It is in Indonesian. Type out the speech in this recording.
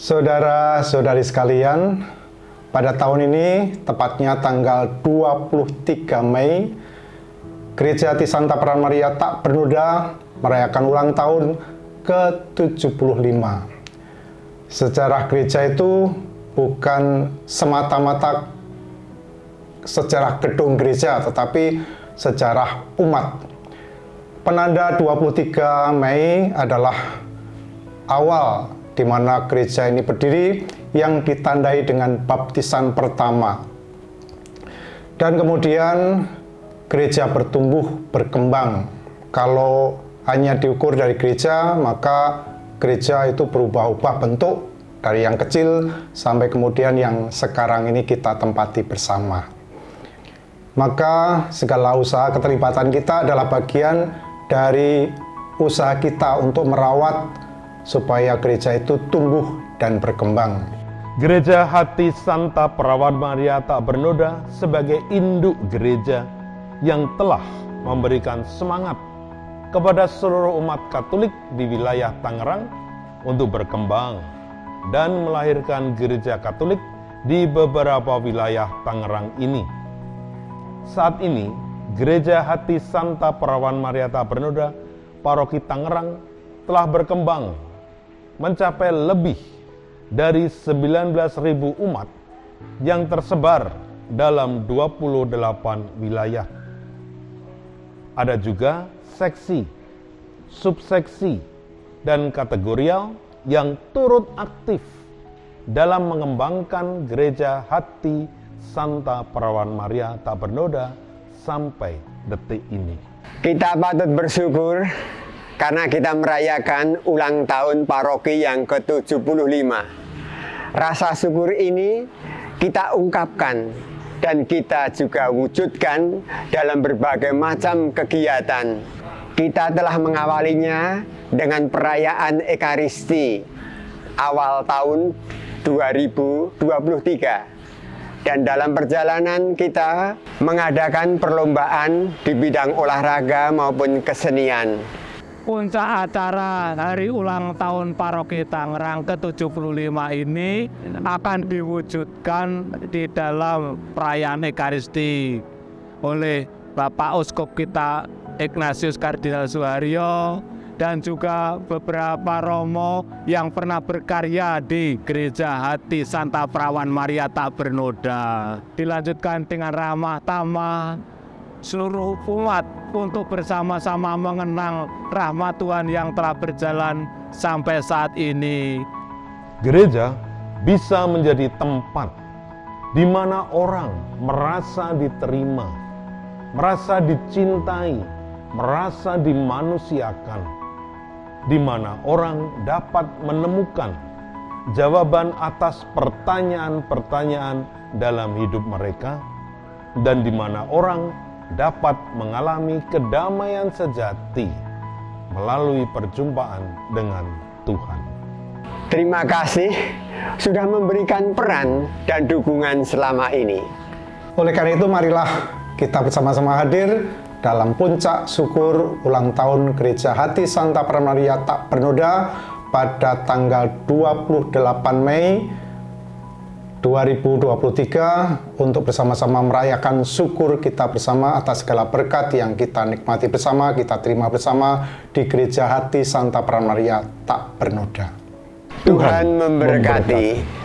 Saudara-saudari sekalian, pada tahun ini, tepatnya tanggal 23 Mei, Gereja Hati Santa Peran Maria Tak Bernoda merayakan ulang tahun ke-75. Sejarah gereja itu bukan semata-mata sejarah gedung gereja, tetapi sejarah umat. Penanda 23 Mei adalah awal di mana gereja ini berdiri yang ditandai dengan baptisan pertama. Dan kemudian gereja bertumbuh berkembang. Kalau hanya diukur dari gereja, maka gereja itu berubah-ubah bentuk dari yang kecil sampai kemudian yang sekarang ini kita tempati bersama. Maka segala usaha keterlibatan kita adalah bagian dari usaha kita untuk merawat supaya gereja itu tumbuh dan berkembang. Gereja Hati Santa Perawan Maria tak bernoda sebagai induk gereja yang telah memberikan semangat kepada seluruh umat Katolik di wilayah Tangerang untuk berkembang dan melahirkan gereja Katolik di beberapa wilayah Tangerang ini. Saat ini, Gereja Hati Santa Perawan Maria Tak Bernoda, Paroki Tangerang telah berkembang mencapai lebih dari 19.000 umat yang tersebar dalam 28 wilayah. Ada juga seksi, subseksi, dan kategorial yang turut aktif dalam mengembangkan gereja hati Santa Perawan Maria tak bernoda sampai detik ini. Kita patut bersyukur karena kita merayakan ulang tahun paroki yang ke-75. Rasa syukur ini kita ungkapkan dan kita juga wujudkan dalam berbagai macam kegiatan. Kita telah mengawalinya dengan perayaan Ekaristi awal tahun 2023 dan dalam perjalanan kita mengadakan perlombaan di bidang olahraga maupun kesenian puncak acara hari ulang tahun Paroki Tangerang ke-75 ini akan diwujudkan di dalam perayaan Ekaristi oleh Bapak Uskup kita Ignatius Kardinal Suharyo dan juga beberapa romo yang pernah berkarya di Gereja Hati Santa Perawan Maria Tak Bernoda. Dilanjutkan dengan ramah tamah seluruh umat untuk bersama-sama mengenang rahmat Tuhan yang telah berjalan sampai saat ini. Gereja bisa menjadi tempat di mana orang merasa diterima, merasa dicintai, merasa dimanusiakan, di mana orang dapat menemukan jawaban atas pertanyaan-pertanyaan dalam hidup mereka, dan di mana orang dapat mengalami kedamaian sejati melalui perjumpaan dengan Tuhan. Terima kasih sudah memberikan peran dan dukungan selama ini. Oleh karena itu marilah kita bersama-sama hadir dalam puncak syukur ulang tahun Gereja Hati Santa Pramaria Tak Bernoda pada tanggal 28 Mei 2023 untuk bersama-sama merayakan syukur kita bersama atas segala berkat yang kita nikmati bersama, kita terima bersama di Gereja Hati Santa Pramaria Tak Bernoda. Tuhan memberkati. memberkati.